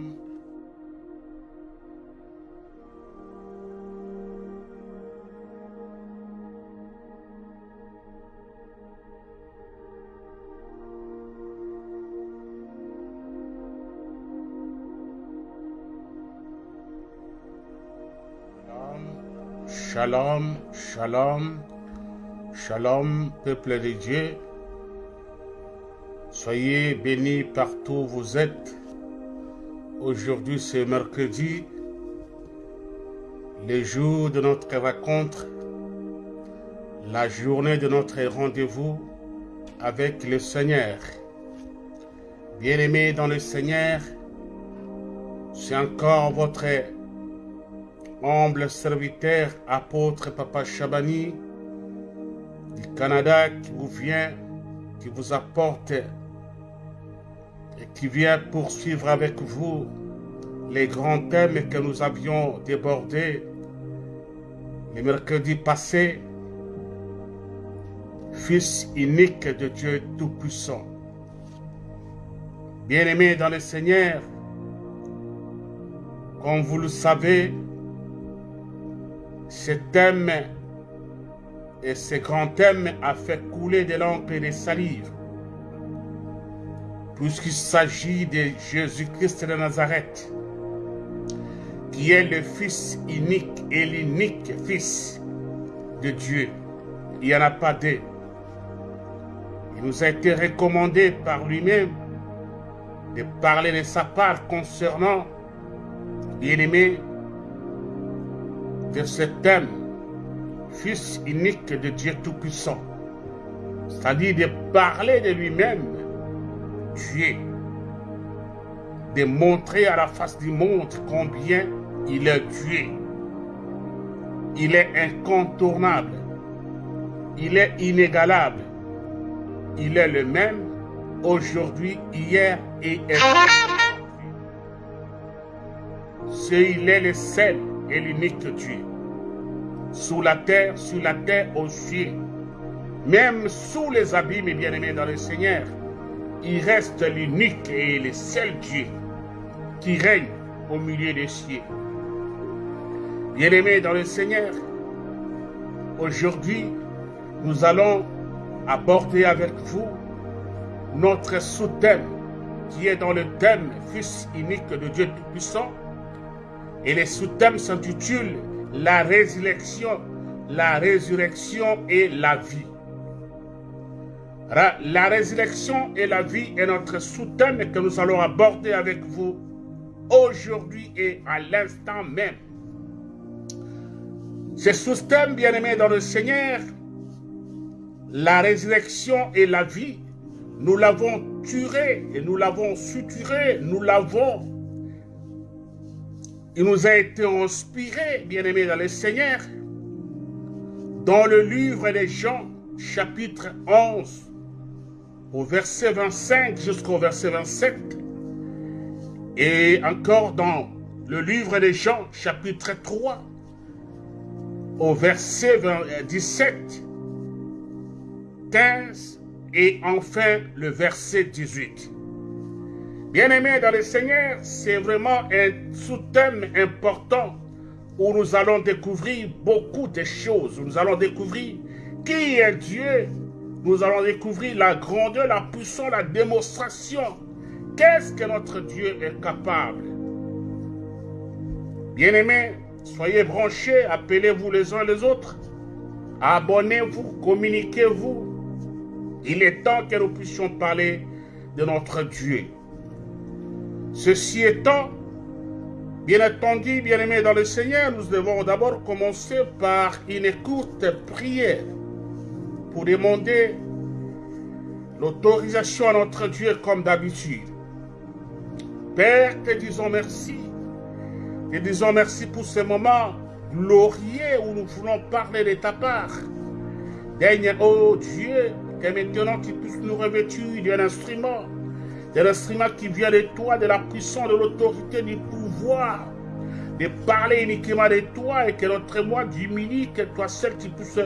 Shalom. Shalom, shalom, shalom, peuple de Dieu. Soyez bénis partout où vous êtes. Aujourd'hui, c'est mercredi, le jour de notre rencontre, la journée de notre rendez-vous avec le Seigneur. Bien-aimés dans le Seigneur, c'est encore votre humble serviteur, apôtre Papa Chabani du Canada qui vous vient, qui vous apporte et qui vient poursuivre avec vous les grands thèmes que nous avions débordés le mercredi passé. Fils unique de Dieu Tout-Puissant. Bien-aimé dans le Seigneur, comme vous le savez, ce thème et ce grand thème a fait couler de l'encre et des salives. Puisqu'il s'agit de Jésus-Christ de Nazareth, qui est le Fils unique et l'unique Fils de Dieu. Il n'y en a pas deux. Il nous a été recommandé par lui-même de parler de sa part concernant, bien-aimé, de ce thème, Fils unique de Dieu Tout-Puissant, c'est-à-dire de parler de lui-même, Dieu, de montrer à la face du monde combien il est Dieu. Il est incontournable, il est inégalable, il est le même aujourd'hui, hier et C'est il est le seul et l'unique Dieu. Sous la terre, sur la terre, aux cieux. Même sous les abîmes, bien-aimés dans le Seigneur, il reste l'unique et le seul Dieu qui règne au milieu des cieux. Bien-aimés dans le Seigneur, aujourd'hui, nous allons aborder avec vous notre sous-thème qui est dans le thème Fils unique de Dieu Tout-Puissant, et le sous-thème s'intitule La résurrection, la résurrection et la vie. La résurrection et la vie est notre sous-thème que nous allons aborder avec vous aujourd'hui et à l'instant même. Ce sous-thème, bien-aimé dans le Seigneur, la résurrection et la vie, nous l'avons turé et nous l'avons suturé, nous l'avons. Il nous a été inspiré, bien-aimés dans le Seigneur, dans le livre des Jean, chapitre 11, au verset 25 jusqu'au verset 27, et encore dans le livre des Jean, chapitre 3, au verset 17, 15, et enfin le verset 18. Bien-aimés dans le Seigneur, c'est vraiment un sous-thème important où nous allons découvrir beaucoup de choses. Nous allons découvrir qui est Dieu. Nous allons découvrir la grandeur, la puissance, la démonstration. Qu'est-ce que notre Dieu est capable? Bien-aimés, soyez branchés, appelez-vous les uns les autres. Abonnez-vous, communiquez-vous. Il est temps que nous puissions parler de notre Dieu. Ceci étant, bien entendu, bien-aimés dans le Seigneur, nous devons d'abord commencer par une courte prière pour demander l'autorisation à notre Dieu comme d'habitude. Père, te disons merci. Te disons merci pour ce moment glorieux où nous voulons parler de ta part. Daigne, oh Dieu, que maintenant tu puisses nous revêtir d'un instrument de l'instrument qui vient de toi, de la puissance, de l'autorité, du pouvoir, de parler uniquement de toi et que notre moi diminue, que toi seul qui puisse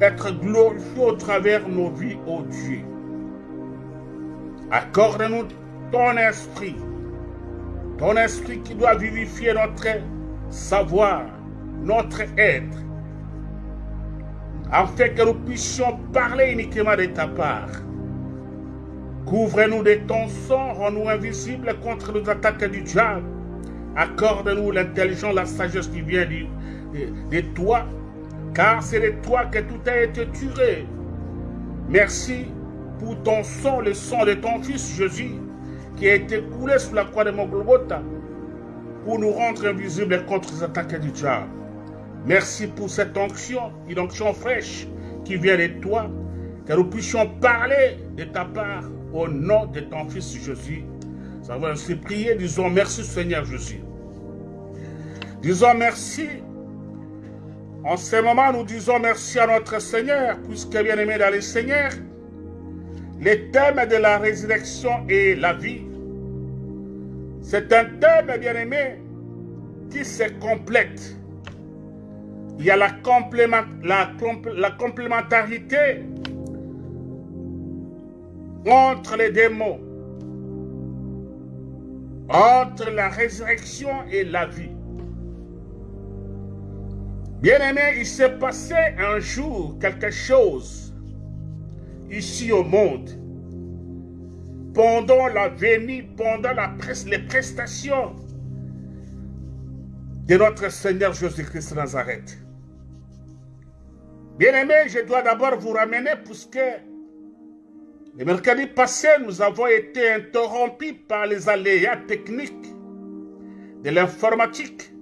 être glorifié au travers nos vies, ô Dieu. Accorde-nous ton esprit, Ton esprit qui doit vivifier notre savoir, notre être, afin que nous puissions parler uniquement de ta part. Couvre-nous de ton sang, rends-nous invisibles contre les attaques du diable. Accorde-nous l'intelligence, la sagesse qui vient de toi, car c'est de toi que tout a été tué. Merci pour ton sang, le sang de ton Fils Jésus, qui a été coulé sous la croix de mon Golgotha, pour nous rendre invisibles contre les attaques du diable. Merci pour cette onction, une onction fraîche qui vient de toi, que nous puissions parler de ta part au nom de ton Fils Jésus. Ça va ainsi prier, disons merci Seigneur Jésus. Disons merci. En ce moment, nous disons merci à notre Seigneur, puisque bien aimé dans le Seigneur, le thème de la résurrection et la vie, c'est un thème bien aimé qui se complète. Il y a la, la, la complémentarité entre les démons, entre la résurrection et la vie. Bien-aimé, il s'est passé un jour quelque chose ici au monde. Pendant la venue, pendant les prestations de notre Seigneur Jésus-Christ Nazareth. Bien-aimé, je dois d'abord vous ramener puisque le mercredi passé, nous avons été interrompus par les aléas techniques de l'informatique.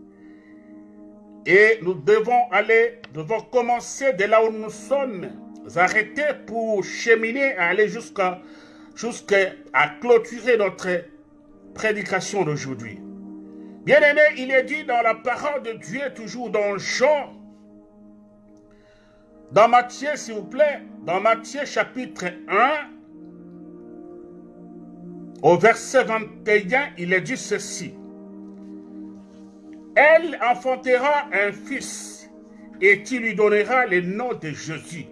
Et nous devons aller, devons commencer de là où nous sommes arrêtés pour cheminer, aller jusqu'à jusqu'à clôturer notre prédication d'aujourd'hui. Bien aimé, il est dit dans la parole de Dieu, toujours dans Jean, dans Matthieu, s'il vous plaît, dans Matthieu chapitre 1, au verset 21, il est dit ceci. Elle enfantera un fils et tu lui donneras le nom de Jésus.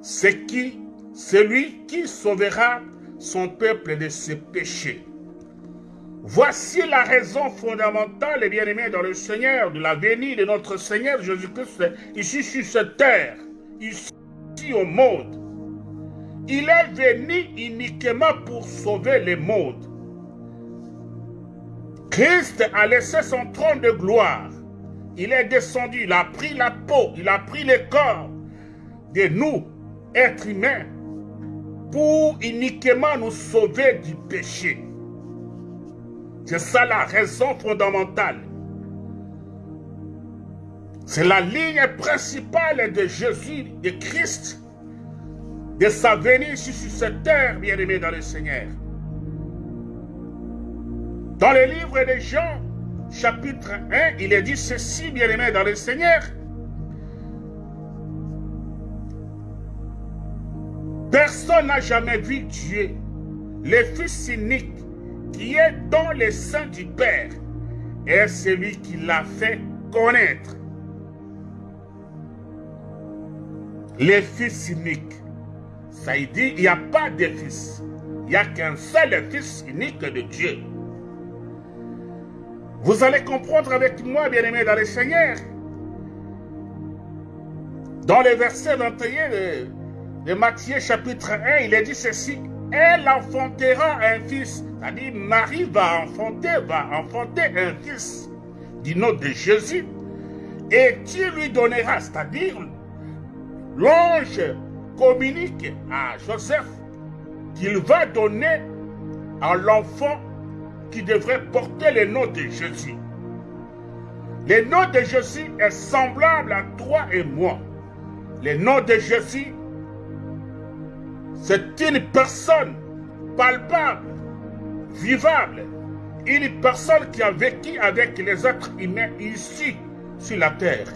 C'est qui? Celui qui sauvera son peuple de ses péchés. Voici la raison fondamentale et bien-aimée dans le Seigneur de la venue de notre Seigneur Jésus-Christ ici sur cette terre, ici au monde. Il est venu uniquement pour sauver le monde. Christ a laissé son trône de gloire. Il est descendu, il a pris la peau, il a pris le corps de nous, êtres humains, pour uniquement nous sauver du péché. C'est ça la raison fondamentale. C'est la ligne principale de Jésus, de Christ, de sa venue sur cette terre, bien-aimé dans le Seigneur. Dans le livre de Jean, chapitre 1, il est dit ceci, bien-aimé dans le Seigneur. Personne n'a jamais vu Dieu, le Fils unique, qui est dans le sein du Père, est celui qui l'a fait connaître. Le Fils unique. Ça il dit, il n'y a pas de fils. Il n'y a qu'un seul fils unique de Dieu. Vous allez comprendre avec moi, bien-aimés dans le Seigneur. Dans le verset 21 de, Matthieu chapitre 1, il est dit ceci. Elle enfantera un fils. C'est-à-dire, Marie va enfanter, va enfanter un fils du nom de Jésus. Et tu lui donneras, c'est-à-dire, l'ange communique à Joseph qu'il va donner à l'enfant qui devrait porter le nom de Jésus. Le nom de Jésus est semblable à toi et moi. Le nom de Jésus, c'est une personne palpable, vivable, une personne qui a vécu avec les êtres humains ici sur la terre.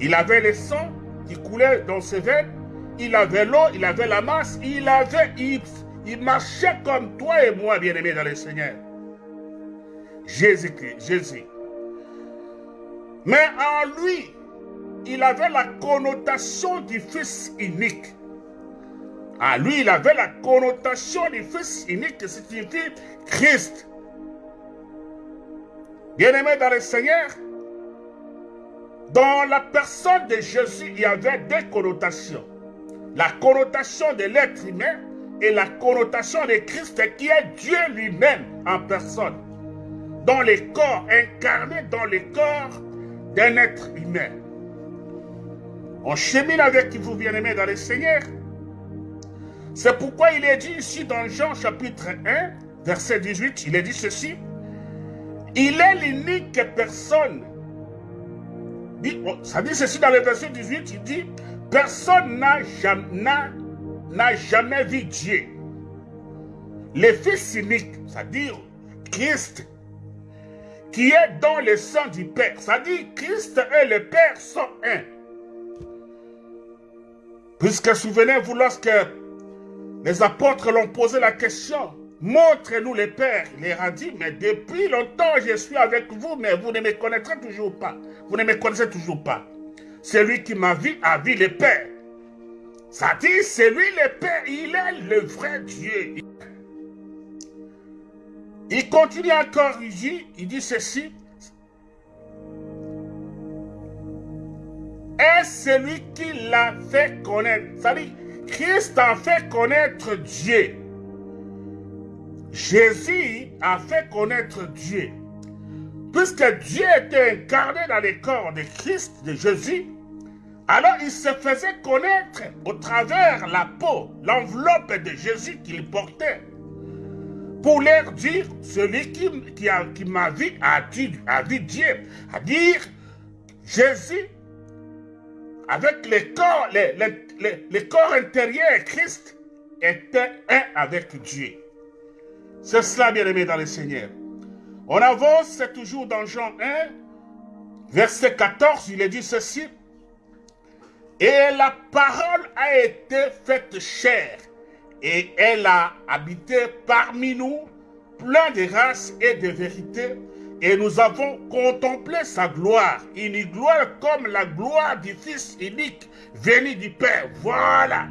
Il avait le sang qui coulait dans ses veines, il avait l'eau, il avait la masse, il avait, il, il marchait comme toi et moi, bien-aimés dans le Seigneur. Jésus-Christ, Jésus. Mais en lui, il avait la connotation du Fils unique. En lui, il avait la connotation du Fils unique qui signifie Christ. Bien-aimés dans le Seigneur, dans la personne de Jésus, il y avait deux connotations. La connotation de l'être humain et la connotation de Christ qui est Dieu lui-même en personne. Dans les corps, incarné dans les corps d'un être humain. On chemine avec vous, bien-aimés dans le Seigneur. C'est pourquoi il est dit ici dans Jean chapitre 1, verset 18, il est dit ceci. Il est l'unique personne. Oh, ça dit ceci dans le verset 18, il dit, personne n'a jamais, jamais vu Dieu. Le Fils unique, c'est-à-dire Christ, qui est dans le sang du Père. C'est-à-dire Christ et le Père sont un. Puisque souvenez-vous, lorsque les apôtres l'ont posé la question, montrez-nous le Père. Il leur a dit, mais depuis longtemps je suis avec vous, mais vous ne me connaîtrez toujours pas. Vous ne me connaissez toujours pas. Celui qui m'a vu a vu le Père. Ça dit, c'est lui le Père, il est le vrai Dieu. Il continue encore, il il dit ceci. Est celui qui l'a fait connaître. Ça dit, Christ a fait connaître Dieu. Jésus a fait connaître Dieu. Puisque Dieu était incarné dans les corps de Christ, de Jésus, alors il se faisait connaître au travers la peau, l'enveloppe de Jésus qu'il portait. Pour leur dire, celui qui, m'a vu a dit Dieu, à dire Jésus avec les corps, les, corps intérieurs, Christ était un avec Dieu. C'est cela, bien aimé dans le Seigneur. On avance, c'est toujours dans Jean 1, verset 14, il est dit ceci. Et la parole a été faite chair, et elle a habité parmi nous, plein de grâce et de vérité, et nous avons contemplé sa gloire, une gloire comme la gloire du Fils unique venu du Père. Voilà.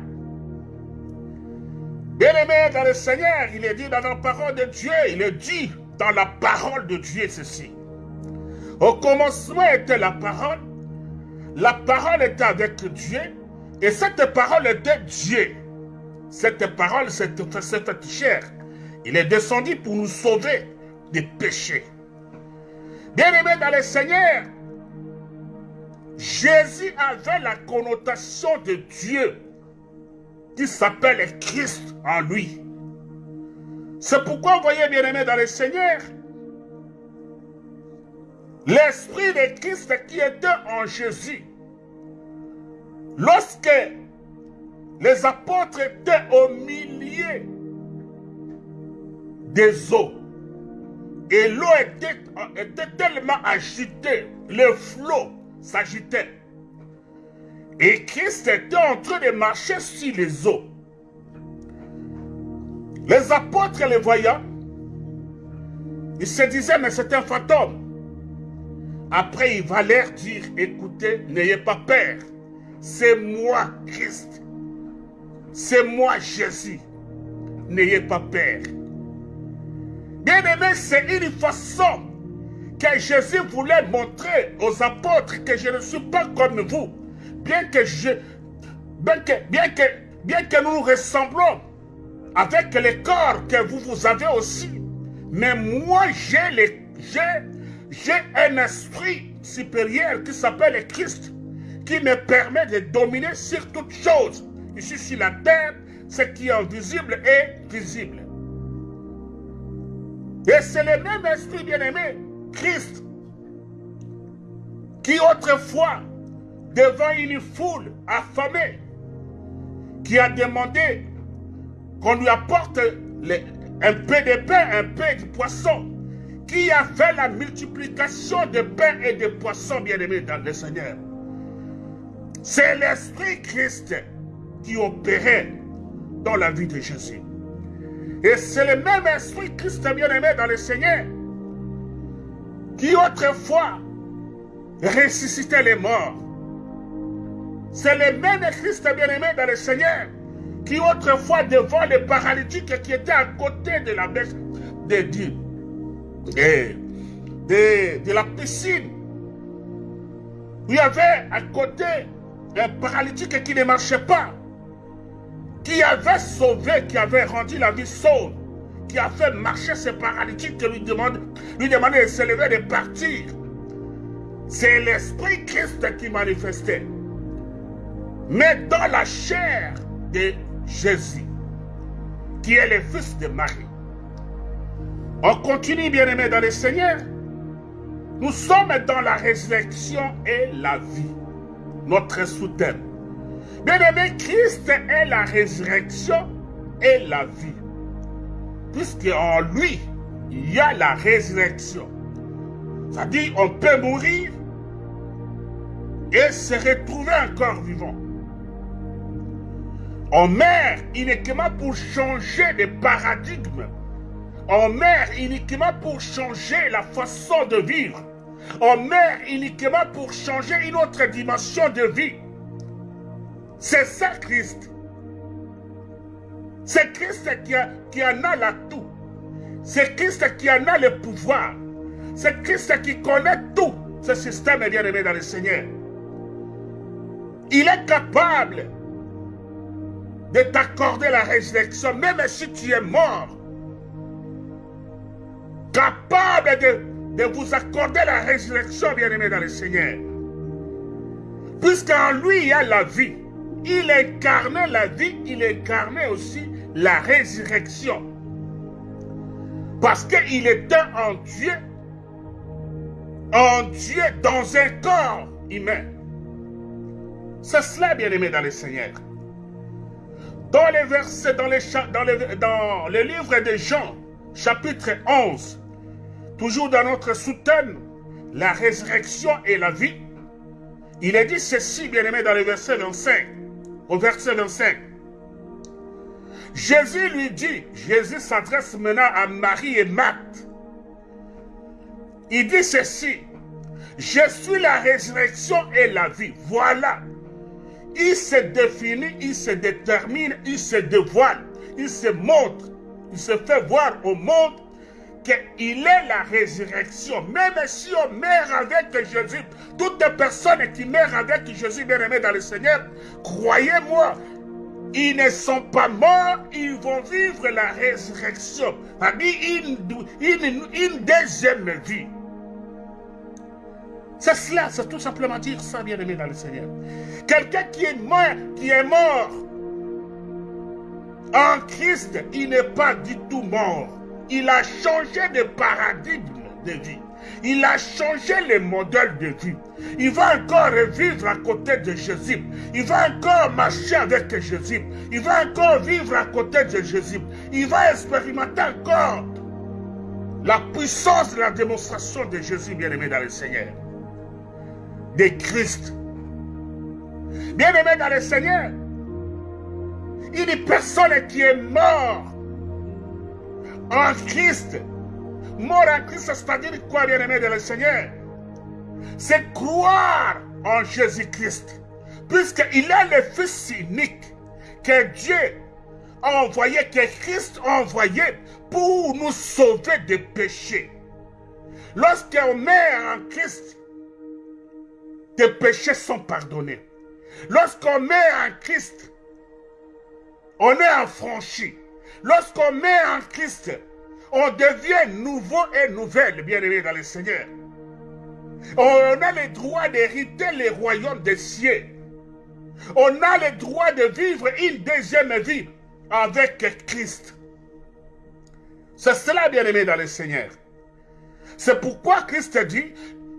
Bien-aimé dans le Seigneur, il est dit dans la parole de Dieu, il est dit dans la parole de Dieu ceci. Au commencement était la parole, la parole était avec Dieu, et cette parole était Dieu. Cette parole faite chair. Il est descendu pour nous sauver des péchés. Bien-aimé dans le Seigneur, Jésus avait la connotation de Dieu qui s'appelle Christ en lui. C'est pourquoi, vous voyez, bien-aimé dans le Seigneur, l'Esprit de Christ qui était en Jésus, lorsque les apôtres étaient au milieu des eaux, et l'eau était, était, tellement agitée, le flot s'agitait. Et Christ était en train de marcher sur les eaux. Les apôtres les voyant, ils se disaient, mais c'est un fantôme. Après, il va leur dire, écoutez, n'ayez pas peur. C'est moi, Christ. C'est moi, Jésus. N'ayez pas peur. Bien-aimé, c'est une façon que Jésus voulait montrer aux apôtres que je ne suis pas comme vous. Bien que je, bien que, bien que, bien que nous nous ressemblons avec les corps que vous, vous avez aussi. Mais moi, j'ai j'ai un esprit supérieur qui s'appelle Christ, qui me permet de dominer sur toutes choses. Ici sur la terre, ce qui est invisible est visible. Et c'est le même esprit bien-aimé, Christ, qui autrefois, devant une foule affamée, qui a demandé qu'on lui apporte un peu de pain, un peu de poisson, qui a fait la multiplication de pain et de poissons, bien-aimés dans le Seigneur. C'est l'Esprit Christ qui opérait dans la vie de Jésus. Et c'est le même esprit Christ bien-aimé dans le Seigneur qui autrefois ressuscitait les morts. C'est le même Christ bien-aimé dans le Seigneur qui autrefois devant les paralytiques qui étaient à côté de la bête de Dieu. Et de, de la piscine. Il y avait à côté un paralytique qui ne marchait pas, qui avait sauvé, qui avait rendu la vie sauve, qui a fait marcher ce paralytique qui lui, demande, lui demandait de se lever, de partir. C'est l'Esprit Christ qui manifestait. Mais dans la chair de Jésus, qui est le fils de Marie. On continue, bien aimé, dans le Seigneur. Nous sommes dans la résurrection et la vie. Notre sous-thème. Bien aimé, Christ est la résurrection et la vie. Puisqu'en lui, il y a la résurrection. C'est-à-dire, on peut mourir et se retrouver encore vivant. On meurt uniquement pour changer de paradigme. On meurt uniquement pour changer la façon de vivre. On meurt uniquement pour changer une autre dimension de vie. C'est ça Christ. C'est Christ qui, qui en a la tout. C'est Christ qui en a le pouvoir. C'est Christ qui connaît tout. Ce système est bien aimé dans le Seigneur. Il est capable de t'accorder la résurrection, même si tu es mort. Capable de, de vous accorder la résurrection, bien-aimé dans le Seigneur. Puisqu'en lui, il y a la vie. Il incarnait la vie, il incarnait aussi la résurrection. Parce qu'il était en Dieu, en Dieu dans un corps humain. C'est cela, bien-aimé dans le Seigneur. Dans les versets, dans, les, dans, le, dans le livre de Jean, chapitre 11, toujours dans notre sous-thème, la résurrection et la vie, il est dit ceci, bien-aimé, dans le verset 25, au verset 25. Jésus lui dit, Jésus s'adresse maintenant à Marie et Marthe. Il dit ceci, je suis la résurrection et la vie. Voilà il se définit, il se détermine, il se dévoile, il se montre, il se fait voir au monde qu'il est la résurrection. Même si on meurt avec Jésus, toutes les personnes qui meurent avec Jésus, bien aimé dans le Seigneur, croyez-moi, ils ne sont pas morts, ils vont vivre la résurrection. Une, deuxième vie. C'est cela, c'est tout simplement dire ça, bien-aimé dans le Seigneur. Quelqu'un qui est mort, qui est mort en Christ, il n'est pas du tout mort. Il a changé de paradigme de vie. Il a changé le modèle de vie. Il va encore vivre à côté de Jésus. Il va encore marcher avec Jésus. Il va encore vivre à côté de Jésus. Il va expérimenter encore la puissance de la démonstration de Jésus, bien-aimé dans le Seigneur de Christ. Bien-aimé dans le Seigneur, une personne qui est mort en Christ, mort en Christ, c'est-à-dire quoi, bien-aimé dans le Seigneur C'est croire en Jésus-Christ, puisqu'il est le Fils unique que Dieu a envoyé, que Christ a envoyé pour nous sauver des péchés. Lorsqu'on meurt en Christ, tes péchés sont pardonnés. Lorsqu'on met en Christ, on est affranchi. Lorsqu'on met en Christ, on devient nouveau et nouvelle, bien-aimé dans le Seigneur. On a le droit d'hériter les royaumes des cieux. On a le droit de vivre une deuxième vie avec Christ. C'est cela, bien-aimé dans le Seigneur. C'est pourquoi Christ dit,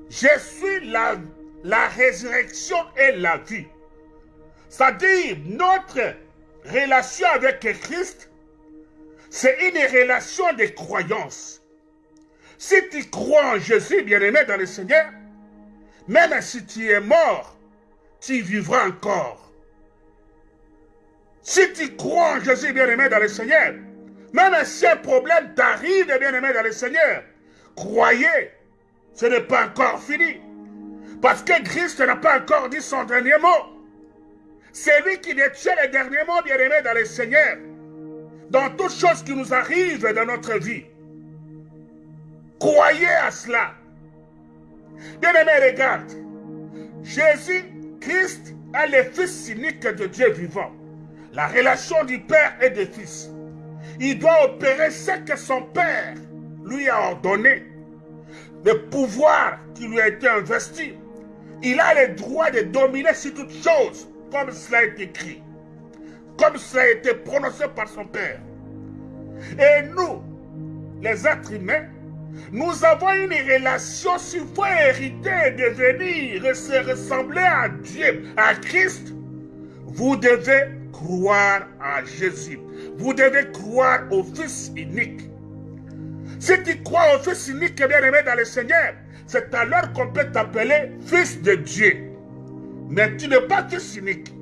je suis la la résurrection et la vie. C'est-à-dire, notre relation avec Christ, c'est une relation de croyance. Si tu crois en Jésus, bien-aimé dans le Seigneur, même si tu es mort, tu vivras encore. Si tu crois en Jésus, bien-aimé dans le Seigneur, même si un problème t'arrive, bien-aimé dans le Seigneur, croyez, ce n'est pas encore fini. Parce que Christ n'a pas encore dit son dernier mot. C'est lui qui détient le dernier mot, bien-aimé, dans le Seigneur. Dans toutes choses qui nous arrivent dans notre vie. Croyez à cela. Bien-aimé, regarde. Jésus, Christ, est le Fils unique de Dieu vivant. La relation du Père et du Fils. Il doit opérer ce que son Père lui a ordonné. Le pouvoir qui lui a été investi. Il a le droit de dominer sur toutes choses, comme cela est écrit. Comme cela a été prononcé par son Père. Et nous, les êtres humains, nous avons une relation, si vous hériter et devenir et se ressembler à Dieu, à Christ, vous devez croire à Jésus. Vous devez croire au Fils unique. Si tu crois au Fils unique bien aimé dans le Seigneur, c'est alors qu'on peut t'appeler Fils de Dieu. Mais tu n'es pas Fils unique.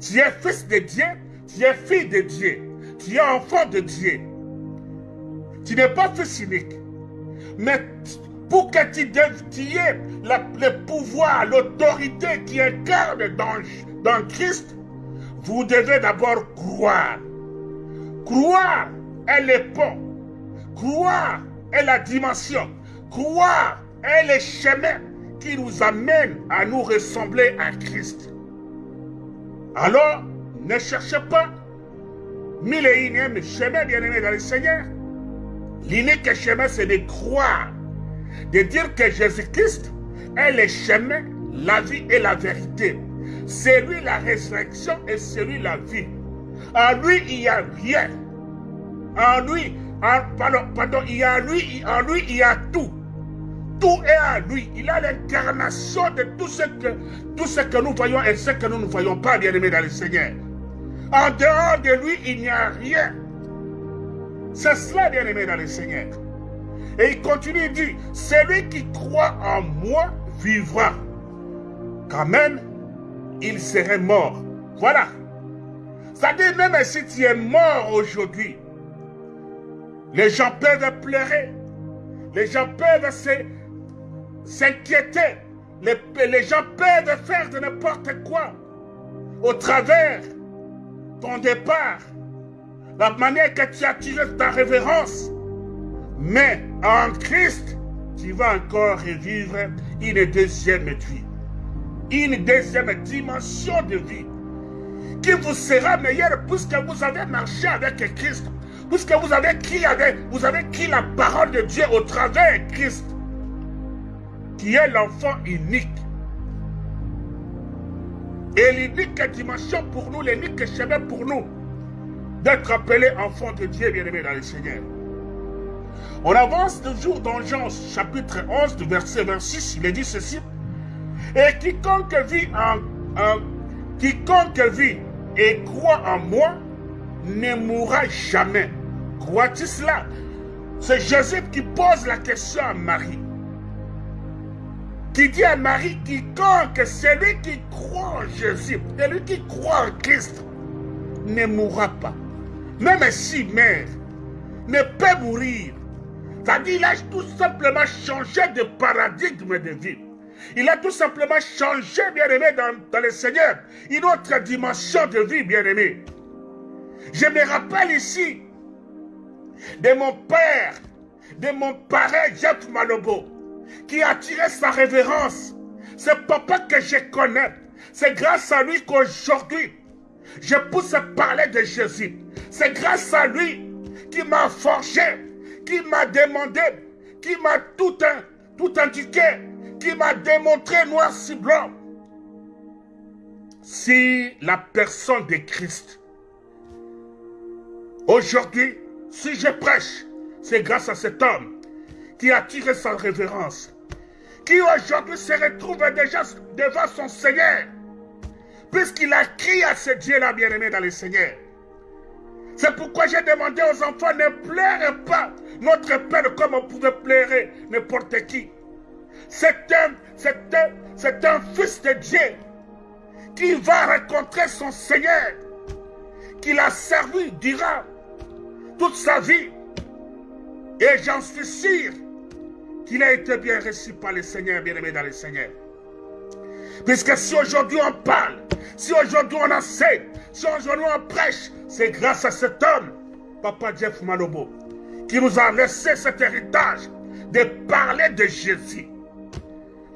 Tu es Fils de Dieu, tu es fille de Dieu, tu es enfant de Dieu. Tu n'es pas fils unique. Mais pour que tu, aies le pouvoir, l'autorité qui incarne dans, dans Christ, vous devez d'abord croire. Croire est le pont. Croire est la dimension. Croire est le chemin qui nous amène à nous ressembler à Christ. Alors, ne cherchez pas mille et unième chemin, bien-aimé dans le Seigneur. L'unique chemin, c'est de croire, de dire que Jésus-Christ est le chemin, la vie et la vérité. C'est lui la résurrection et c'est lui la vie. En lui, il n'y a rien. En lui, pardon, il y a lui, en lui, il y a tout. Tout est en lui. Il a l'incarnation de tout ce, que, tout ce que nous voyons et ce que nous ne voyons pas, bien aimé dans le Seigneur. En dehors de lui, il n'y a rien. C'est cela, bien aimé dans le Seigneur. Et il continue, il dit, celui qui croit en moi vivra. Quand même, il serait mort. Voilà. C'est-à-dire, même si tu es mort aujourd'hui, les gens peuvent pleurer. Les gens peuvent s'inquiéter. Les, les gens peuvent faire de n'importe quoi au travers ton départ, la manière que tu as tiré ta révérence. Mais en Christ, tu vas encore revivre une deuxième vie, une deuxième dimension de vie qui vous sera meilleure puisque vous avez marché avec Christ, puisque vous avez avec, vous avez qui la parole de Dieu au travers Christ, qui est l'enfant unique. Et l'unique dimension pour nous, l'unique chemin pour nous, d'être appelés enfants de Dieu, bien-aimés dans le Seigneur. On avance toujours dans Jean chapitre 11, verset 26, il est dit ceci. Et quiconque vit en, en quiconque vit et croit en moi ne mourra jamais. Crois-tu cela? C'est Jésus qui pose la question à Marie. Qui dit à Marie, quiconque, celui qui croit en Jésus, celui qui croit en Christ, ne mourra pas. Même si mère ne peut mourir. C'est-à-dire, il a tout simplement changé de paradigme de vie. Il a tout simplement changé, bien-aimé, dans, dans le Seigneur, une autre dimension de vie, bien-aimé. Je me rappelle ici de mon père, de mon parrain Jeff Malobo, qui a attiré sa révérence. C'est papa que je connais. C'est grâce à lui qu'aujourd'hui, je pousse parler de Jésus. C'est grâce à lui qui m'a forgé, qui m'a demandé, qui m'a tout, tout indiqué, qui m'a démontré noir si blanc. Si la personne de Christ, aujourd'hui, si je prêche, c'est grâce à cet homme qui a tiré sa révérence, qui aujourd'hui se retrouve déjà devant son Seigneur, puisqu'il a crié à ce Dieu-là bien-aimé dans le Seigneur. C'est pourquoi j'ai demandé aux enfants, ne pleurez pas notre Père comme on pouvait pleurer n'importe qui. C'est un, un, c'est un fils de Dieu qui va rencontrer son Seigneur, qui l'a servi durant toute sa vie. Et j'en suis sûr qu'il a été bien reçu par le Seigneur, bien-aimé dans le Seigneur. Puisque si aujourd'hui on parle, si aujourd'hui on enseigne, si aujourd'hui on prêche, c'est grâce à cet homme, Papa Jeff Malobo, qui nous a laissé cet héritage de parler de Jésus.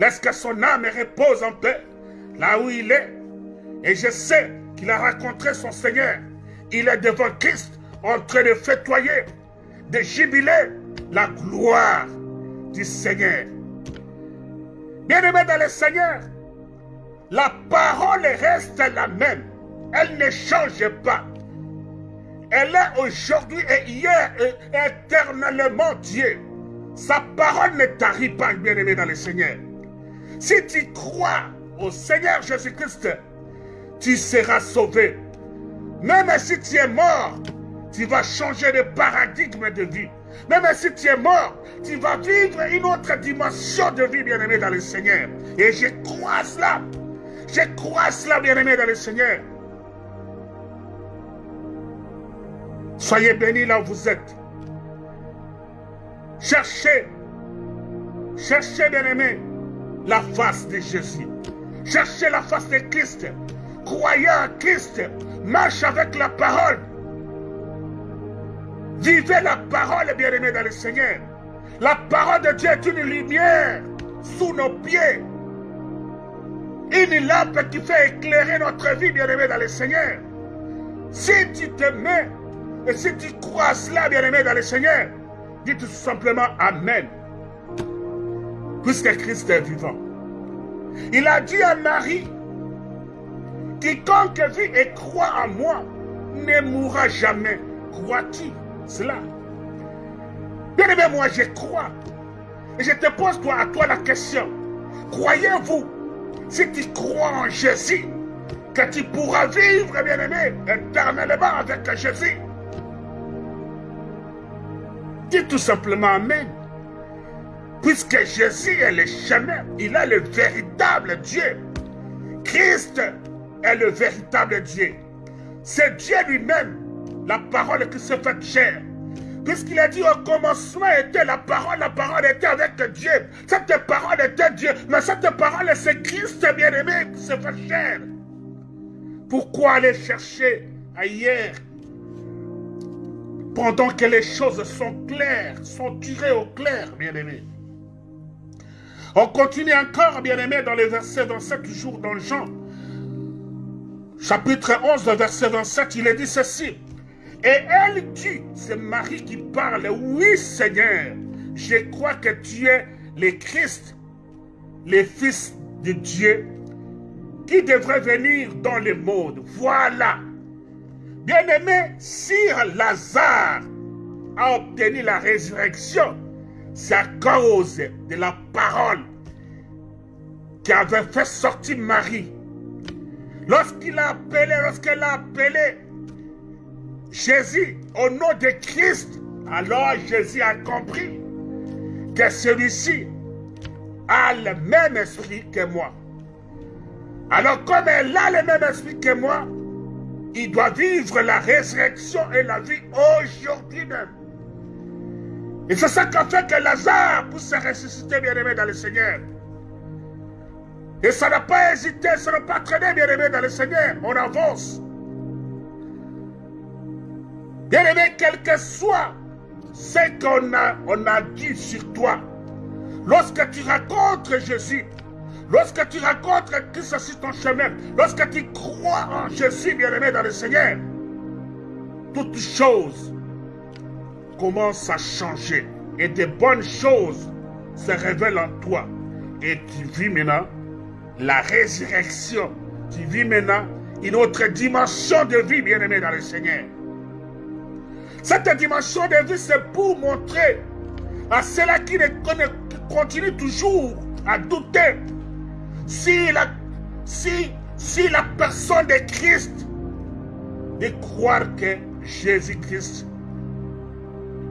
Laisse que son âme repose en paix, là où il est? Et je sais qu'il a rencontré son Seigneur. Il est devant Christ, en train de fêtoyer, de jubiler la gloire du Seigneur. Bien-aimé dans le Seigneur, la parole reste la même. Elle ne change pas. Elle est aujourd'hui et hier et éternellement Dieu. Sa parole ne tarit pas, bien-aimé dans le Seigneur. Si tu crois au Seigneur Jésus-Christ, tu seras sauvé. Même si tu es mort, tu vas changer de paradigme de vie. Même si tu es mort, tu vas vivre une autre dimension de vie, bien-aimé dans le Seigneur. Et je crois cela. Je crois cela, bien-aimé dans le Seigneur. Soyez bénis là où vous êtes. Cherchez, cherchez, bien-aimé, la face de Jésus. Cherchez la face de Christ. Croyez en Christ. Marche avec la parole. Vivez la parole, bien-aimé, dans le Seigneur. La parole de Dieu est une lumière sous nos pieds. Une lampe qui fait éclairer notre vie, bien-aimé, dans le Seigneur. Si tu te mets et si tu crois cela, bien-aimé, dans le Seigneur, dis tout simplement Amen. Puisque Christ est vivant. Il a dit à Marie, quiconque vit et croit en moi ne mourra jamais. Crois-tu? Cela. Bien aimé, moi je crois. Et je te pose toi, à toi la question. Croyez-vous, si tu crois en Jésus, que tu pourras vivre, bien aimé, éternellement avec Jésus? Dis tout simplement Amen. Puisque Jésus est le chemin, il est le véritable Dieu. Christ est le véritable Dieu. C'est Dieu lui-même la parole qui se fait chair. Puisqu'il a dit au commencement était la parole, la parole était avec Dieu. Cette parole était Dieu, mais cette parole c'est Christ bien-aimé qui se fait chair. Pourquoi aller chercher ailleurs pendant que les choses sont claires, sont tirées au clair, bien-aimé? On continue encore, bien-aimé, dans les versets 27, toujours dans Jean. Chapitre 11, verset 27, il est dit ceci. Et elle dit, c'est Marie qui parle, oui Seigneur, je crois que tu es le Christ, le Fils de Dieu, qui devrait venir dans le monde. Voilà. Bien-aimé, si Lazare a obtenu la résurrection, c'est à cause de la parole qui avait fait sortir Marie. Lorsqu'il a appelé, lorsqu'elle a appelé Jésus, au nom de Christ, alors Jésus a compris que celui-ci a le même esprit que moi. Alors comme elle a le même esprit que moi, il doit vivre la résurrection et la vie aujourd'hui même. Et c'est ça qu'a fait que Lazare puisse se ressusciter, bien-aimé, dans le Seigneur. Et ça n'a pas hésité, ça n'a pas traîné, bien-aimé, dans le Seigneur. On avance. Bien-aimé, quel que soit ce qu'on a, on a dit sur toi, lorsque tu rencontres Jésus, lorsque tu rencontres Christ sur ton chemin, lorsque tu crois en Jésus, bien-aimé dans le Seigneur, toutes choses commencent à changer et de bonnes choses se révèlent en toi. Et tu vis maintenant la résurrection. Tu vis maintenant une autre dimension de vie, bien-aimé dans le Seigneur. Cette dimension de vie, c'est pour montrer à ceux-là qui, continuent toujours à douter si la, personne de Christ, de croire que Jésus-Christ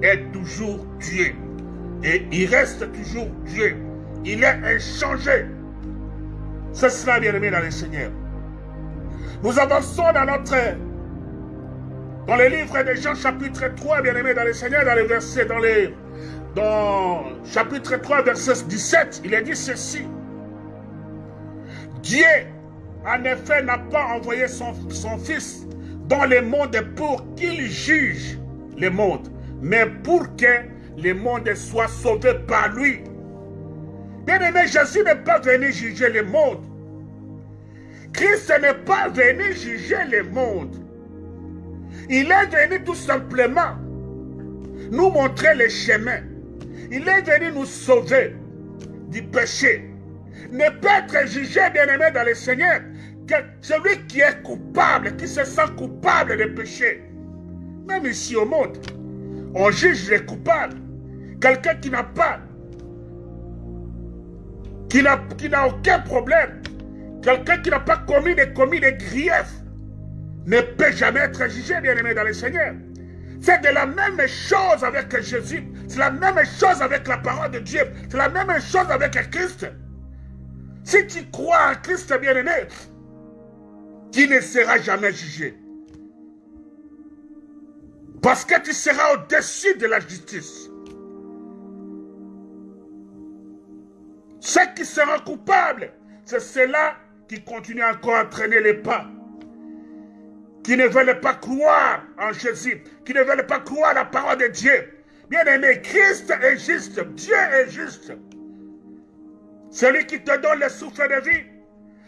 est toujours Dieu. Et il reste toujours Dieu. Il est inchangé. C'est cela, bien-aimé dans le Seigneur. Nous avançons dans notre dans le livre de Jean, chapitre 3, bien-aimé dans le Seigneur, dans les versets, dans les. Dans chapitre 3, verset 17, il est dit ceci. Dieu, en effet, n'a pas envoyé son, son Fils dans le monde pour qu'il juge le monde, mais pour que le monde soit sauvé par lui. Bien-aimé, Jésus n'est pas venu juger le monde. Christ n'est pas venu juger le monde. Il est venu tout simplement nous montrer le chemin. Il est venu nous sauver du péché. Ne pas être jugé, bien-aimé, dans le Seigneur, que celui qui est coupable, qui se sent coupable de péché. Même ici au monde, on juge les coupables. Quelqu'un qui n'a pas, qui n'a aucun problème, quelqu'un qui n'a pas commis des, commis des griefs, ne peut jamais être jugé, bien-aimé, dans le Seigneur. C'est de la même chose avec Jésus. C'est la même chose avec la parole de Dieu. C'est la même chose avec Christ. Si tu crois en Christ bien-aimé, tu ne seras jamais jugé. Parce que tu seras au-dessus de la justice. Ceux qui seront coupables, c'est ceux-là qui continuent encore à traîner les pas qui ne veulent pas croire en Jésus, qui ne veulent pas croire à la parole de Dieu. Bien aimé, Christ est juste, Dieu est juste. Celui qui te donne le souffle de vie,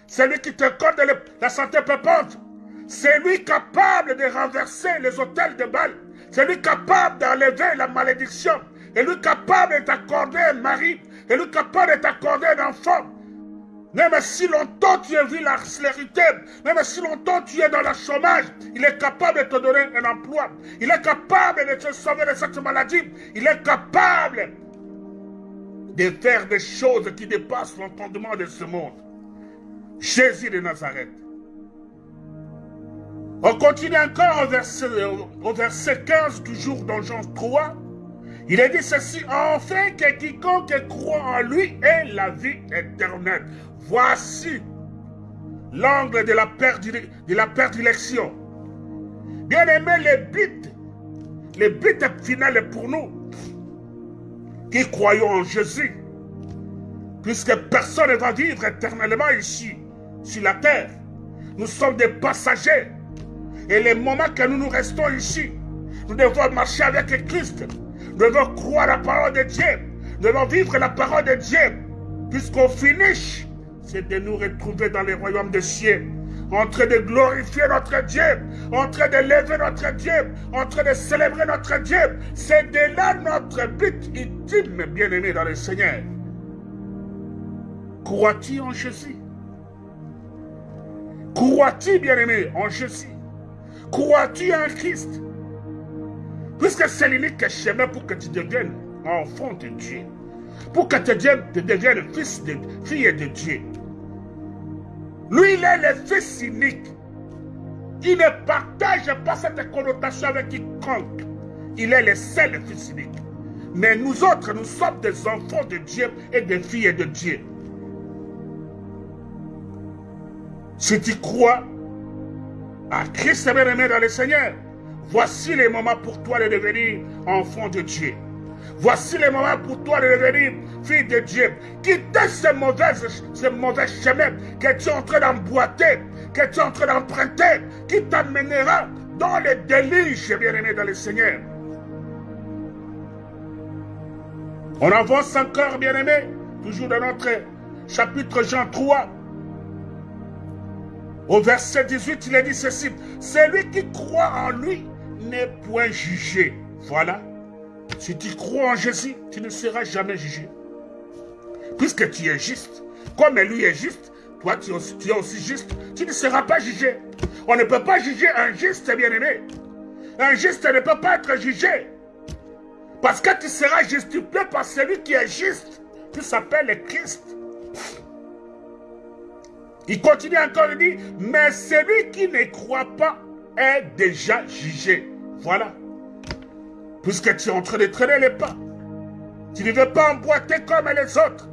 celui qui te accorde la santé pépante, c'est lui capable de renverser les hôtels de balles, c'est lui capable d'enlever la malédiction, et lui capable de t'accorder un mari, et lui capable de t'accorder un enfant, même si longtemps tu es vu la même si longtemps tu es dans le chômage, il est capable de te donner un emploi. Il est capable de te sauver de cette maladie. Il est capable de faire des choses qui dépassent l'entendement de ce monde. Jésus de Nazareth. On continue encore au verset, au verset 15, toujours dans Jean 3. Il est dit ceci, enfin que quiconque croit en lui ait la vie éternelle. Voici l'angle de la de la. Bien aimé, le but, le but final pour nous qui croyons en Jésus, puisque personne ne va vivre éternellement ici, sur la terre. Nous sommes des passagers. Et les moments que nous nous restons ici, nous devons marcher avec Christ. Devons croire la parole de Dieu. Devons vivre la parole de Dieu. Puisqu'au finish, c'est de nous retrouver dans les royaumes des cieux, en train de glorifier notre Dieu, en train de lever notre Dieu, en train de célébrer notre Dieu. C'est de là notre but ultime, bien-aimé dans le Seigneur. Crois-tu en Jésus? Crois-tu, bien-aimé, en Jésus? Crois-tu en Christ? Puisque c'est l'unique chemin pour que tu deviennes enfant de Dieu. Pour que tu deviennes, fils de fille de Dieu. Lui, il est le fils unique. Il ne partage pas cette connotation avec quiconque. Il est le seul fils unique. Mais nous autres, nous sommes des enfants de Dieu et des filles de Dieu. Si tu crois à Christ bien-aimé dans le Seigneur, voici les moments pour toi de devenir enfant de Dieu. Voici le moment pour toi de devenir fille de Dieu. Quittez ce mauvais, ce mauvais chemin que tu es en train d'emboîter, que tu es en train d'emprunter, qui t'amènera dans le déluge, bien-aimé dans le Seigneur? On avance encore, bien-aimé, toujours dans notre chapitre Jean 3. Au verset 18, il est dit ceci. Celui qui croit en lui n'est point jugé. Voilà. Si tu crois en Jésus, tu ne seras jamais jugé. Puisque tu es juste, comme lui est juste, toi tu es, aussi, juste, tu ne seras pas jugé. On ne peut pas juger un juste bien-aimé. Un juste ne peut pas être jugé. Parce que tu seras justifié par celui qui est juste, qui s'appelle Christ. Il continue encore, il dit, mais celui qui ne croit pas est déjà jugé. Voilà puisque tu es en train de traîner les pas. Tu ne veux pas emboîter comme les autres.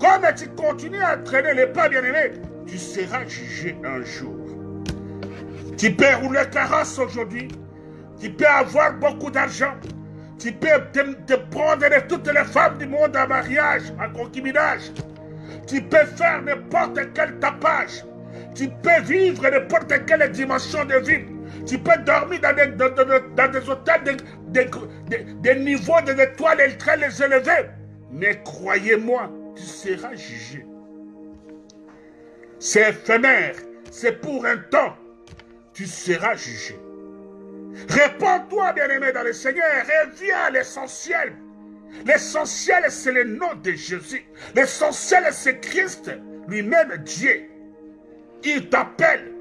Comme tu continues à traîner les pas, bien-aimé, tu seras jugé un jour. Tu peux rouler carrosse aujourd'hui. Tu peux avoir beaucoup d'argent. Tu peux te, prendre de toutes les femmes du monde en mariage, en concubinage. Tu peux faire n'importe quel tapage. Tu peux vivre n'importe quelle dimension de vie. Tu peux dormir dans des, hôtels, des, niveaux des étoiles très élevés. Mais croyez-moi, tu seras jugé. C'est éphémère, c'est pour un temps, tu seras jugé. Réponds-toi, bien-aimé, dans le Seigneur, reviens à l'essentiel. L'essentiel, c'est le nom de Jésus. L'essentiel, c'est Christ, lui-même Dieu. Il t'appelle.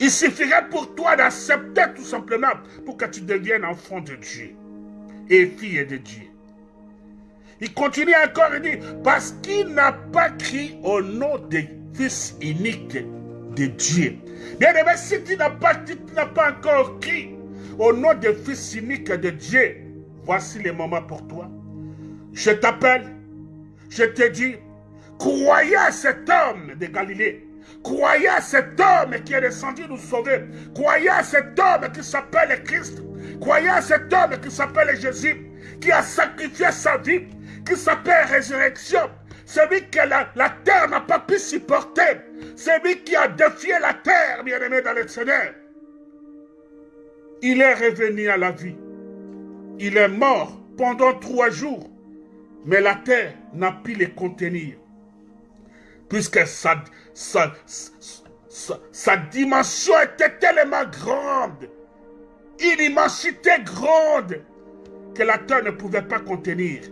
Il suffirait pour toi d'accepter tout simplement pour que tu deviennes enfant de Dieu et fille de Dieu. Il continue encore, il dit, parce qu'il n'a pas crié au nom du Fils unique de Dieu. Bien aimé, si tu n'as pas, pas encore crié au nom du Fils unique de Dieu, voici le moment pour toi. Je t'appelle, je te dis, croyez à cet homme de Galilée. Croyez à cet homme qui est descendu nous sauver. Croyez à cet homme qui s'appelle Christ. Croyez à cet homme qui s'appelle Jésus, qui a sacrifié sa vie, qui s'appelle résurrection. Celui que la, terre n'a pas pu supporter. Celui qui a défié la terre, bien-aimé dans le Seigneur. Il est revenu à la vie. Il est mort pendant trois jours. Mais la terre n'a pu le contenir. Puisque sa, sa, dimension était tellement grande. Une immensité grande que la terre ne pouvait pas contenir.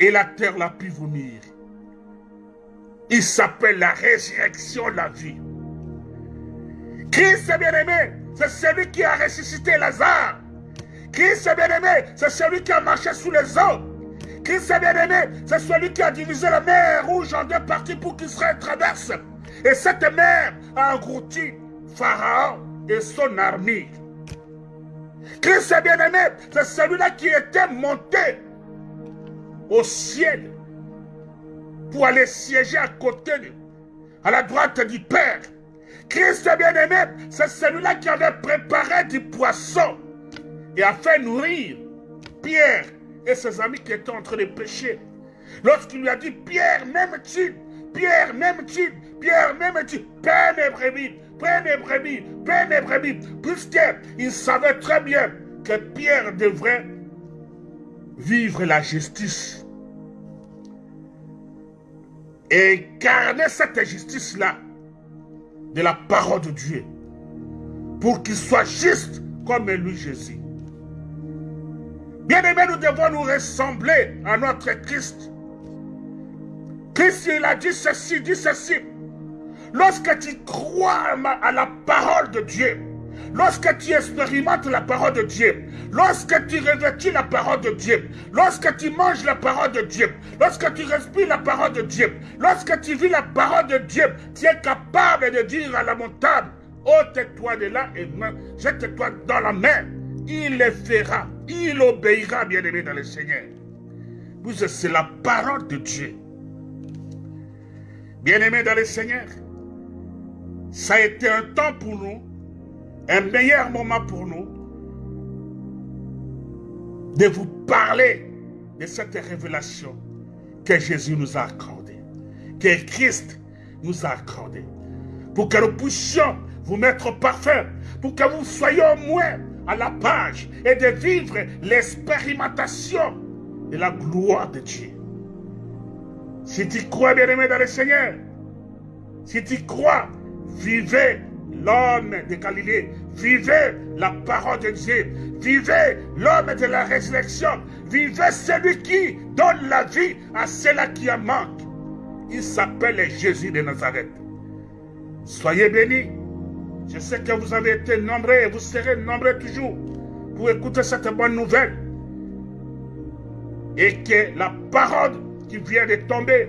Et la terre l'a pu vomir. Il s'appelle la résurrection, la vie. Christ, bien-aimé, c'est celui qui a ressuscité Lazare. Christ, bien-aimé, c'est celui qui a marché sous les eaux. Christ, bien-aimé, c'est celui qui a divisé la mer rouge en deux parties pour qu'Israël traverse. Et cette mer a englouti Pharaon et son armée. Christ, bien-aimé, c'est celui-là qui était monté au ciel pour aller siéger à côté, à la droite du Père. Christ bien-aimé, c'est celui-là qui avait préparé du poisson et a fait nourrir Pierre et ses amis qui étaient en train de pêcher. Lorsqu'il lui a dit, Pierre, même-tu, Pierre, même-tu, Pierre, même-tu, Père mes brebis, Père mes brebis, Père mes brebis, puisqu'il savait très bien que Pierre devrait vivre la justice. Et incarner cette justice-là de la parole de Dieu pour qu'il soit juste comme lui Jésus. Bien aimé, nous devons nous ressembler à notre Christ. Christ, il a dit ceci, dit ceci. Lorsque tu crois à la parole de Dieu, lorsque tu expérimentes la parole de Dieu, lorsque tu revêtis la parole de Dieu, lorsque tu manges la parole de Dieu, lorsque tu respires la parole de Dieu, lorsque tu vis la parole de Dieu, tu es capable de dire à la montagne, ôte-toi de là et jette-toi dans la mer. Il le fera, il obéira, bien-aimé dans le Seigneur. Vous, c'est la parole de Dieu. Bien-aimé dans le Seigneur, ça a été un temps pour nous un meilleur moment pour nous de vous parler de cette révélation que Jésus nous a accordée, que Christ nous a accordée, pour que nous puissions vous mettre parfaits, pour que vous soyez au moins à la page et de vivre l'expérimentation de la gloire de Dieu. Si tu crois, bien-aimé dans le Seigneur, si tu crois, vivez l'homme de Galilée. Vivez la parole de Dieu. Vivez l'homme de la résurrection. Vivez celui qui donne la vie à ceux-là qui en manquent. Il s'appelle Jésus de Nazareth. Soyez bénis. Je sais que vous avez été nombreux et vous serez nombreux toujours pour écouter cette bonne nouvelle. Et que la parole qui vient de tomber